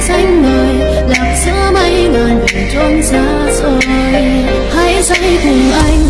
xanh ngời lạc giữa mây ngàn về trốn xa xôi hãy say cùng anh.